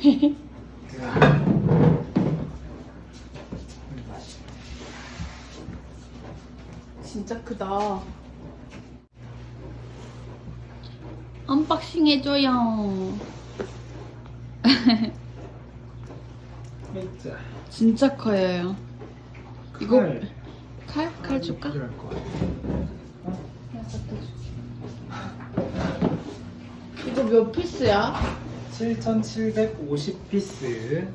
진짜 크다. 언박싱 해줘요. 진짜. 커요. 이거 칼? 칼 줄까? 같아. 이거 몇 피스야? 7,750피스.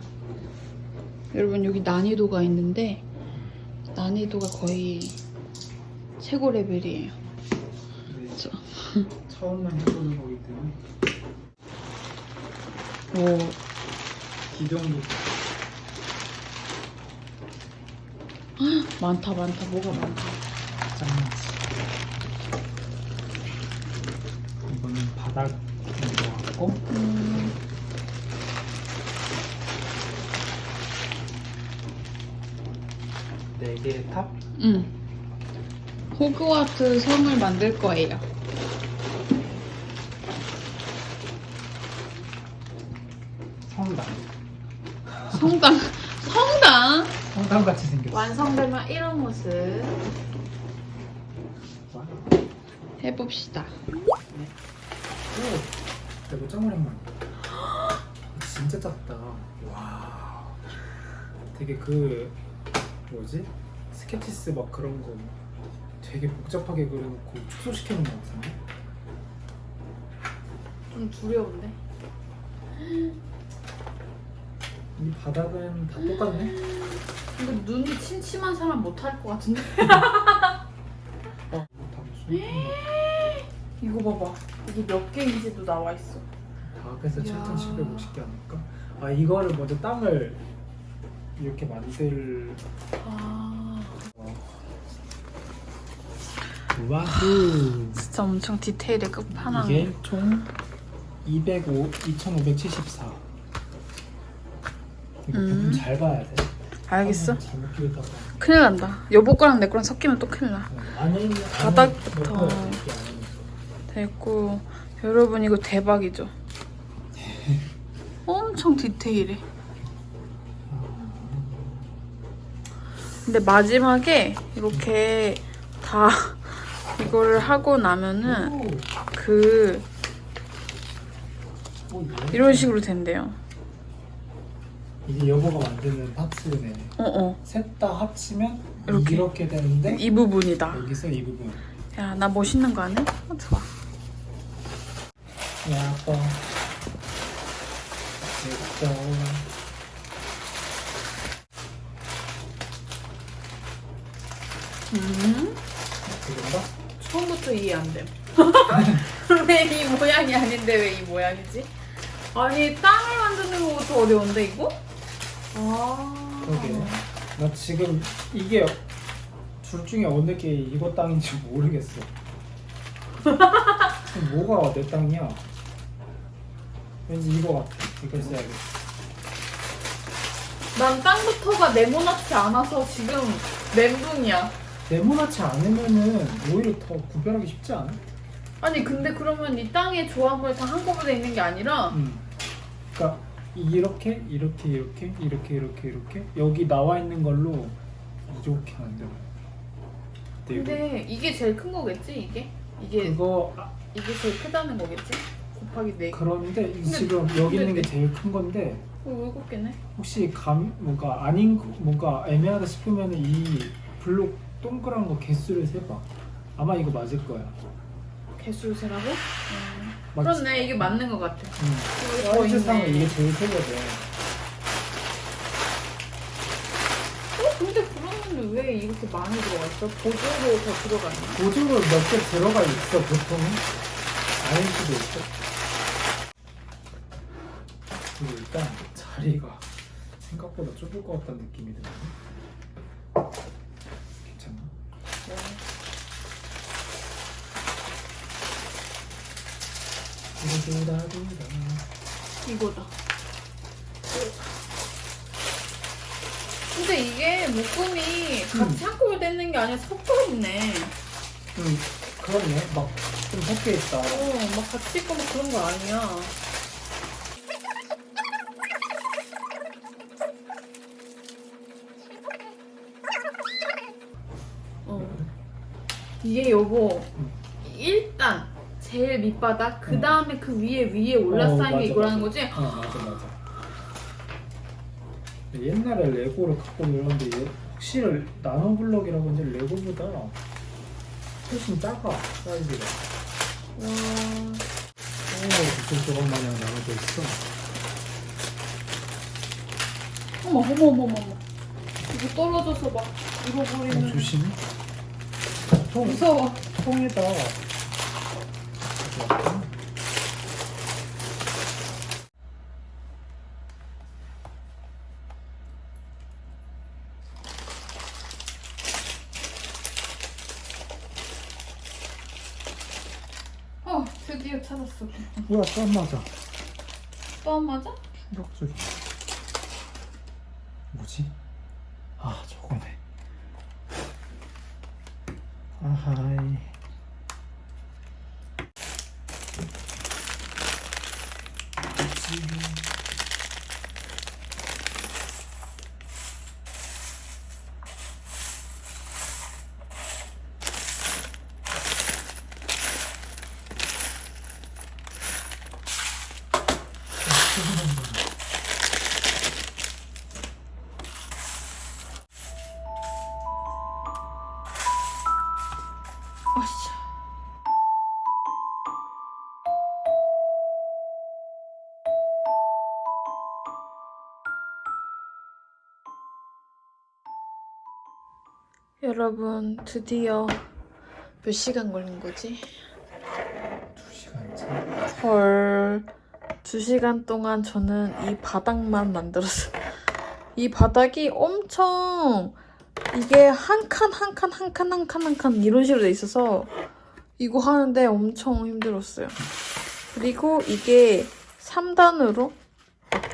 여러분 여기 난이도가 있는데 난이도가 거의 최고 레벨이에요. 저- 처음만 해보는 거기 때문에 오, 기둥도 많다 많다 뭐가 많다. 짱나지. 이거는 바닥 음, 네 개의 탑. 음. 호그와트 성을 만들 거예요. 성당. 성당 성당 성당 같이 생겼어. 완성되면 이런 모습 와. 해봅시다. 오, 이거 짱 오랜만이야. 진짜 작다. 와. 되게 그 뭐지? 스케치스 막 그런 거 되게 복잡하게 그려놓고 축소시켜 놓은 거 같은데? 좀 두려운데. 이 바닥은 다 똑같네? 이거 눈이 침침한 사람 못할 것 같은데. 어, 다 무슨 이거 봐봐. 이게 몇 개인지도 나와 있어. 이야. 7,750개 아닐까? 아 이거를 먼저 땅을 이렇게 만들 아, 와우 진짜 엄청 디테일의 끝판왕. 이게 총 205, 2,574 이거 음. 잘 봐야 돼 알겠어. 끼우다가 큰일 난다. 여보 거랑 내 거랑 섞이면 또 큰일 나. 어, 안에 있는 바닥부터. 됐고 여러분 이거 대박이죠. 엄청 디테일해. 근데 마지막에 이렇게 다 이거를 하고 나면은 오, 그? 이런 식으로 된대요. 이게 여보가 만드는 파츠네 어어. 셋 다 합치면 이렇게. 이렇게, 되는데 이 부분이다. 여기서 이 부분 야 나 멋있는 거 아니야? 어, 좋아. 야 아빠 됐어 음. 그런가? 처음부터 이해 안 돼. 왜 이 모양이 아닌데 왜 이 모양이지? 아니 땅을 만드는 것도 어려운데 이거? 아. 그러게 나 지금 이게 둘 중에 어느 게 이거 땅인지 모르겠어 뭐가 내 땅이야 왠지 이거 같아 이걸 써야겠어 난 땅부터가 네모나지 않아서 지금 멘붕이야. 네모나지 않으면은 오히려 더 구별하기 쉽지 않아? 아니 근데 그러면 이 땅의 조합을 다 한꺼번에 있는 게 아니라 음. 그러니까 이렇게 이렇게 이렇게 이렇게 이렇게 이렇게 여기 나와 있는 걸로 이렇게 만들어. 근데 이게 제일 큰 거겠지 이게? 이게 그거 아, 이게 제일 크다는 거겠지? 곱하기 네. 그런데 이 지금 여기 있는 게 근데- 제일 큰 건데 어, 일곱 개네. 혹시 감 뭔가 아닌 거- 뭔가 애매하다 싶으면 이 블록 동그란 거 개수를 세봐. 아마 이거 맞을 거야. 개수를 세라고? 음. 맞- 그렇네 이게 맞는 것 같아. 음. 사이즈상은 있네. 이게 제일 크거든. 어 근데 그러면 왜 이렇게 많이 들어가 있어? 보조로 더 들어가 있나? 보조로 몇 개 들어가 있어 보통은 아닐 수도 있어. 그리고 일단 자리가 생각보다 좁을 것 같다는 느낌이 드네. 괜찮나? 두두두다두다. 이거다. 근데 이게 묶음이 같이 한꺼번에 떼는 게 아니라 섞여 있네. 음, 그렇네. 막 좀 섞여 있다. 어, 막 같이 있고 막 그런 거 아니야. 이게 응. 일단 제일 밑바닥 그 다음에 그 위에 위에 올라쌓인 어, 게 이거라는. 거지? 어 맞아 맞아. 옛날에 레고를 갖고 놀았는데 얘 확실히 나노블럭이라고 이제 레고보다 훨씬 작아 사이즈가. 와. 오 무슨 조각 마냥 나눠져 있어. 어머 어머 어머 어머. 이거 떨어져서 막 어, 잃어버리는. 조심해 통, 무서워. 통에다. 어 드디어 찾았어. 뭐야 땀 맞아. 또 안 맞아? 충격적이 뭐지? 여러분 드디어 몇 시간 걸린 거지? 두 시간째 헐. 두 시간 동안 저는 이 바닥만 만들었어요. 이 바닥이 엄청 이게 한 칸 한 칸 한 칸 한 칸 한 칸 이런 식으로 돼 있어서 이거 하는데 엄청 힘들었어요. 그리고 이게 3단으로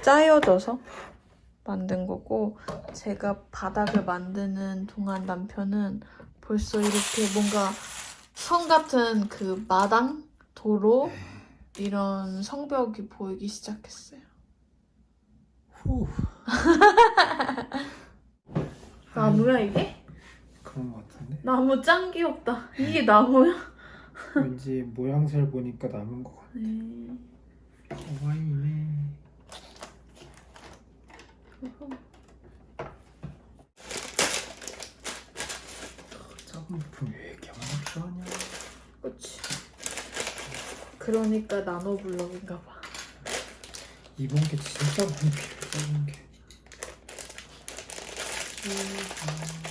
짜여져서 만든 거고 제가 바닥을 만드는 동안 남편은 벌써 이렇게 뭔가 성 같은 그 마당 도로 이런 성벽이 보이기 시작했어요. 후 나무야 이게? 그런 것 같은데 나무 짱 귀엽다. 이게 나무야? 왠지 모양새를 보니까 남은 것 같아 네. 가와이네 작은 부품 왜 이렇게 많이 필요하냐 그치. 그러니까 나노블럭인가 봐. 이번 게 진짜 많이 필요해 작은 게 음.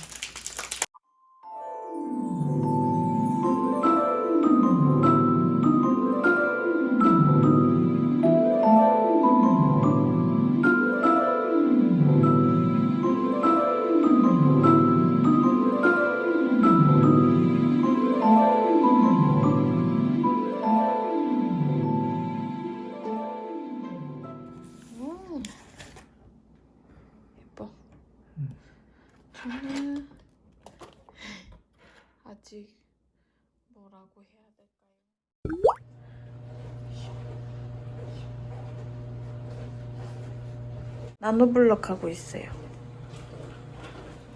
나노블럭 하고 있어요.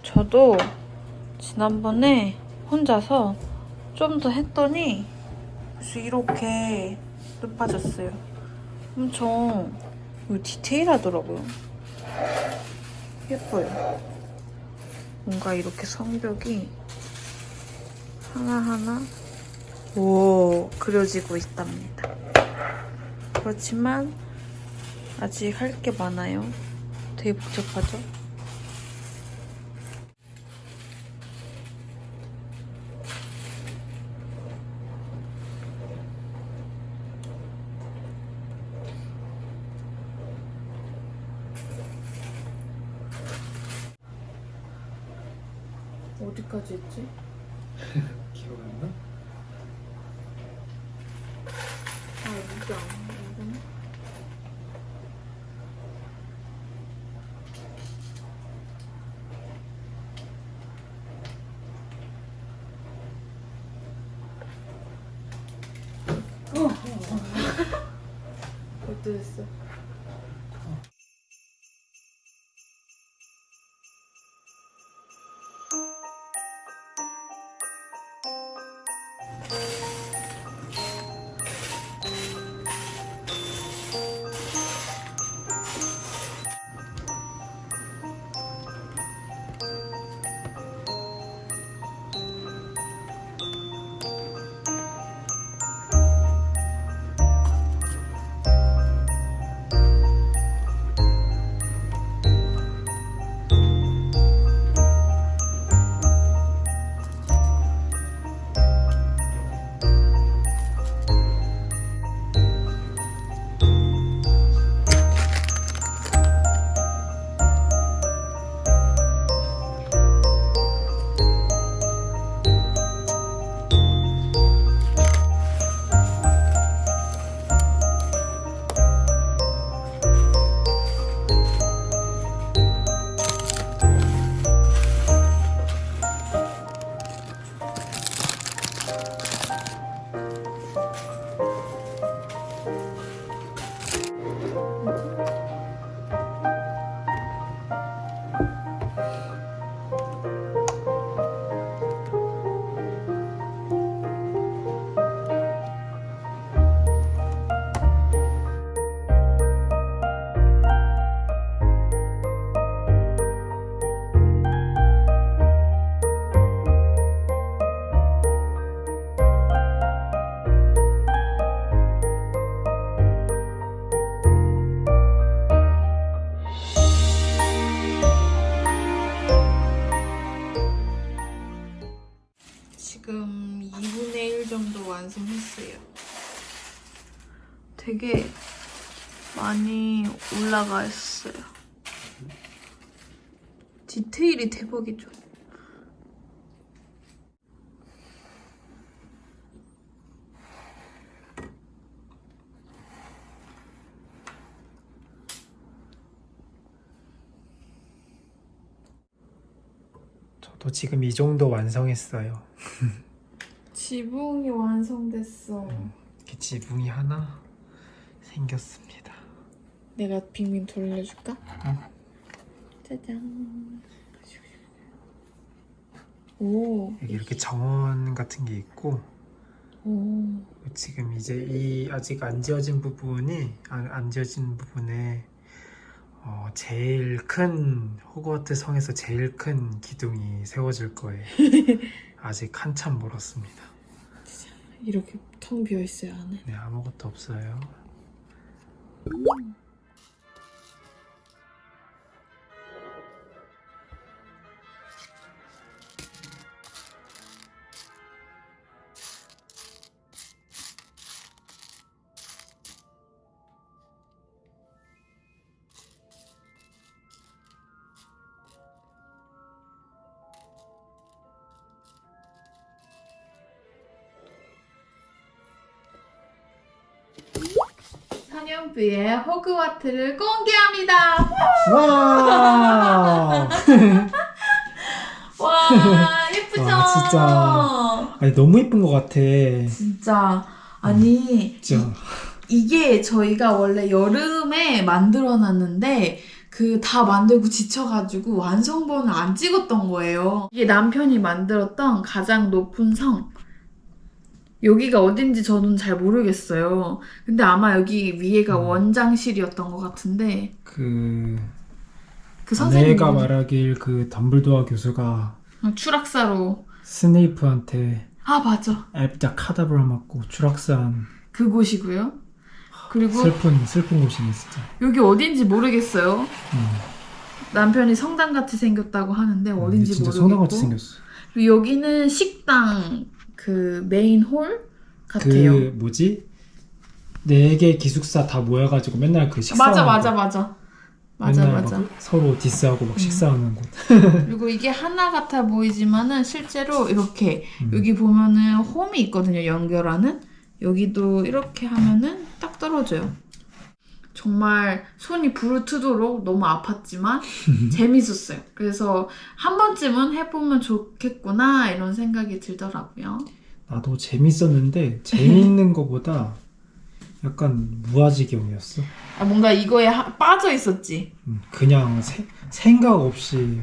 저도 지난번에 혼자서 좀 더 했더니 그래서 이렇게 높아졌어요. 엄청 디테일하더라고요. 예뻐요. 뭔가 이렇게 성벽이 하나하나 오 그려지고 있답니다. 그렇지만 아직 할 게 많아요. 되게 복잡하죠? 어디까지 했지? 对对 어땠어? 되게 많이 올라가 있어요. 디테일이 대박이죠. 저도 지금 이 정도 완성했어요. 지붕이 완성됐어. 이렇게 지붕이 하나 생겼습니다. 내가 빙빙 돌려줄까? 응. 짜잔. 오. 여기 이렇게 정원 같은 게 있고 오. 지금 이제 이 아직 안 지어진 부분이 안, 안 지어진 부분에 어, 제일 큰 호그와트 성에서 제일 큰 기둥이 세워질 거예요. 아직 한참 멀었습니다. 이렇게 텅 비어 있어요 안에. 네 아무것도 없어요. 한영부의 호그와트를 공개합니다. 와! 와 예쁘죠? 와, 진짜. 아니 너무 예쁜 것 같아. 진짜 아니 진짜. 이 게 저희가 원래 여름에 만들어놨는데 그 다 만들고 지쳐가지고 완성본을 안 찍었던 거예요. 이게 남편이 만들었던 가장 높은 성. 여기가 어딘지 저는 잘 모르겠어요. 근데 아마 여기 위에가 음. 원장실이었던 것 같은데 그 그 선생님이 아내가 말하길 그 덤블도어 교수가 추락사로 스네이프한테 아 맞아 앱다 카다브라 맞고 추락사한 그곳이고요. 그리고 슬픈 슬픈 곳이네 진짜. 여기 어딘지 모르겠어요. 음. 남편이 성당 같이 생겼다고 하는데 음, 어딘지 모르겠고 성당같이 생겼어. 그리고 여기는 식당 그 메인 홀 같아요. 그 뭐지? 네 개 기숙사 다 모여가지고 맨날 그 식사 맞아 맞아 맞아 맞아 맞아. 막 서로 디스하고 막 음. 식사하는 곳. 그리고 이게 하나 같아 보이지만은 실제로 이렇게 음. 여기 보면은 홈이 있거든요 연결하는 여기도 이렇게 하면은 딱 떨어져요. 정말 손이 부르트도록 너무 아팠지만 재밌었어요. 그래서 한 번쯤은 해보면 좋겠구나 이런 생각이 들더라고요. 나도 재밌었는데 재밌는 거보다 약간 무아지경이었어. 아, 뭔가 이거에 하- 빠져 있었지. 음, 그냥 세- 생각 없이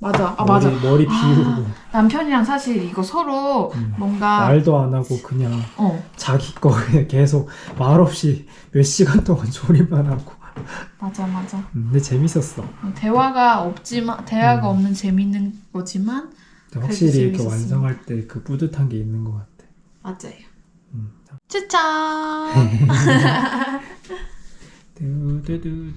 맞아. 아 머리, 맞아. 머리 비우고 남편이랑 사실 이거 서로 음. 뭔가 말도 안 하고 그냥 어 자기 거 계속 말 없이 몇 시간 동안 조립만 하고. 맞아 맞아. 음, 근데 재밌었어. 대화가 없지만 대화가 음. 없는 재밌는 거지만 확실히 이렇게. 완성할 때 그 뿌듯한 게 있는 것 같아. 맞아요. 음. 추천. 두두두두.